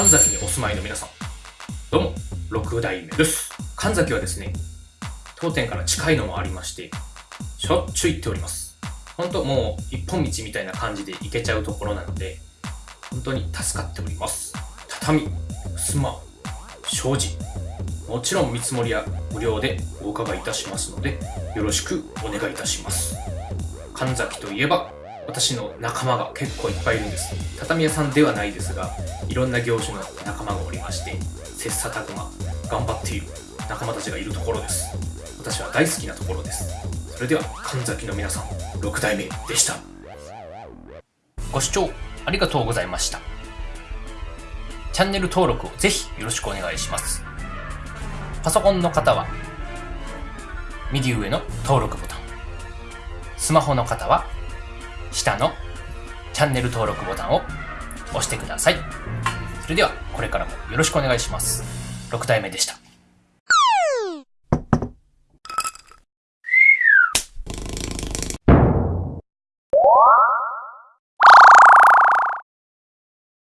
神崎にお住まいの皆さん、どうも、六代目です。神崎はですね、当店から近いのもありまして、しょっちゅう行っております。ほんともう一本道みたいな感じで行けちゃうところなので、本当に助かっております。畳、襖、障子、もちろん見積もりは無料でお伺いいたしますので、よろしくお願いいたします。神崎といえば、私の仲間が結構いっぱいいるんです。畳屋さんではないですが、いろんな業種の仲間がおりまして、切磋琢磨、頑張っている仲間たちがいるところです。私は大好きなところです。それでは、神崎の皆さん、6代目でした。ご視聴ありがとうございました。チャンネル登録をぜひよろしくお願いします。パソコンの方は、右上の登録ボタン。スマホの方は、下のチャンネル登録ボタンを押してください。それでは、これからもよろしくお願いします。6代目でした。